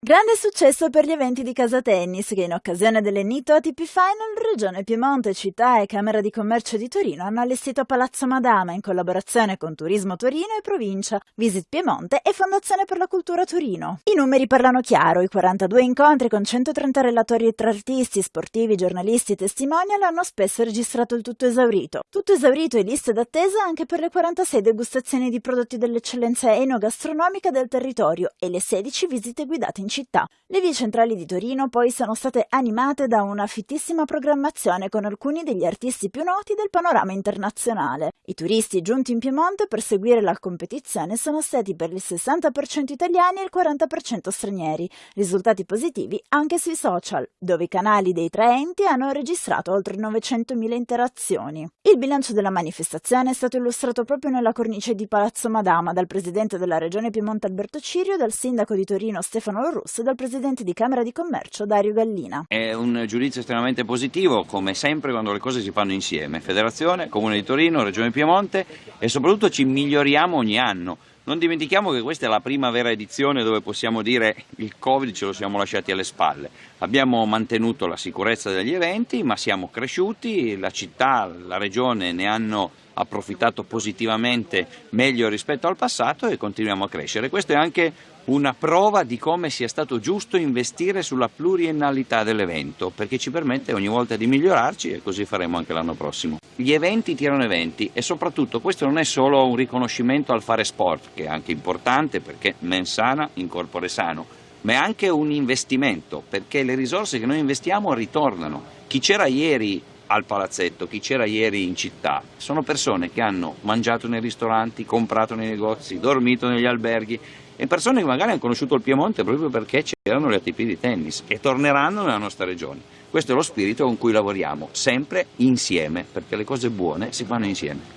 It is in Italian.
Grande successo per gli eventi di Casa Tennis che in occasione dell'Enito ATP Final Regione Piemonte, Città e Camera di Commercio di Torino hanno allestito Palazzo Madama in collaborazione con Turismo Torino e Provincia, Visit Piemonte e Fondazione per la Cultura Torino. I numeri parlano chiaro, i 42 incontri con 130 relatori tra artisti, sportivi, giornalisti e testimonial hanno spesso registrato il tutto esaurito. Tutto esaurito e liste d'attesa anche per le 46 degustazioni di prodotti dell'eccellenza enogastronomica del territorio e le 16 visite guidate in città. Le vie centrali di Torino poi sono state animate da una fittissima programmazione con alcuni degli artisti più noti del panorama internazionale. I turisti giunti in Piemonte per seguire la competizione sono stati per il 60% italiani e il 40% stranieri, risultati positivi anche sui social, dove i canali dei tre enti hanno registrato oltre 900.000 interazioni. Il bilancio della manifestazione è stato illustrato proprio nella cornice di Palazzo Madama dal presidente della regione Piemonte Alberto Cirio, dal sindaco di Torino Stefano Lorru Russo dal presidente di Camera di Commercio Dario Gallina. È un giudizio estremamente positivo, come sempre quando le cose si fanno insieme. Federazione, Comune di Torino, Regione Piemonte e soprattutto ci miglioriamo ogni anno. Non dimentichiamo che questa è la prima vera edizione dove possiamo dire il Covid ce lo siamo lasciati alle spalle. Abbiamo mantenuto la sicurezza degli eventi, ma siamo cresciuti, la città, la regione ne hanno approfittato positivamente meglio rispetto al passato e continuiamo a crescere. Questo è anche una prova di come sia stato giusto investire sulla pluriennalità dell'evento, perché ci permette ogni volta di migliorarci e così faremo anche l'anno prossimo. Gli eventi tirano eventi e soprattutto questo non è solo un riconoscimento al fare sport, che è anche importante perché mens sana incorpore sano, ma è anche un investimento, perché le risorse che noi investiamo ritornano. Chi c'era ieri al palazzetto, chi c'era ieri in città, sono persone che hanno mangiato nei ristoranti, comprato nei negozi, dormito negli alberghi e persone che magari hanno conosciuto il Piemonte proprio perché c'erano le ATP di tennis e torneranno nella nostra regione. Questo è lo spirito con cui lavoriamo, sempre insieme, perché le cose buone si fanno insieme.